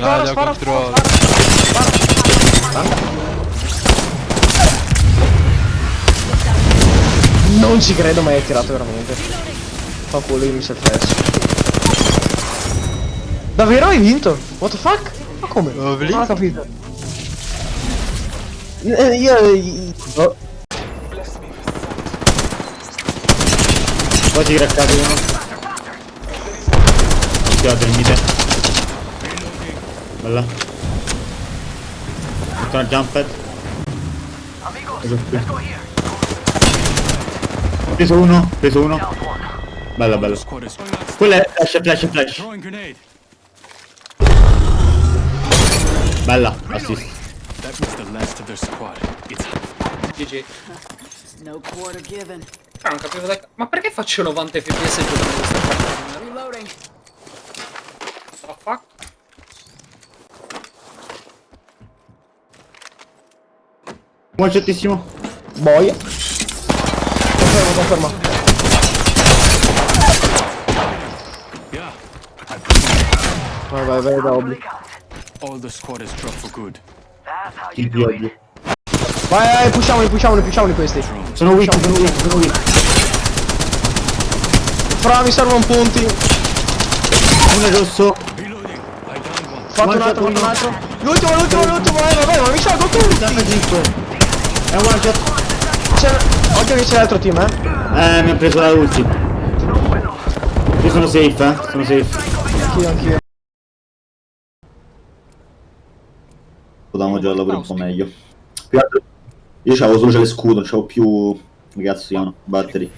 spara, da spara, controllo. Non ci credo mai hai tirato veramente. Fa culo io mi sei flash. Davvero hai vinto? What the fuck? Ma come? Oh, Non ho capito. Eh, Io... oh, Poi si craccato uno. Occhiate, il mite. Bella. Metto una jump pad. Ecco qui. Ho preso uno, ho preso uno. Bella, bella. Quella è flash, flash, flash. Bella, assist. That was the last of their squad. It's GG. No quarter given. Ah, non capivo da... Ma perché faccio 90 fps giocando questa partita? Reloading. What the fuck? One shotissimo. boia. Confermo, confermo. Vai, vai, vai, da obli. All the squad is dropped for good. Kill più ovvio. Vai, vai, pushiamoli, pushiamoli, pushiamoli questi. Sono weak, sono weak, sono weak. Fra, mi servono punti. Uno è rosso. Fatto un altro, fatto un altro. L'ultimo, l'ultimo, l'ultimo, vai, vai, vai, ma mi salgo tutti. 75. È un one shot. C'è... Occhio che c'è l'altro team, eh. Eh, mi ha preso la ulti. Io sono safe, eh. Sono safe. Anch'io, anch'io. Potevamo giocarla pure un po' meglio. Più altro- Io c'avevo solo l'escudo, non c'avevo più... Cazzo si chiamano? Battery.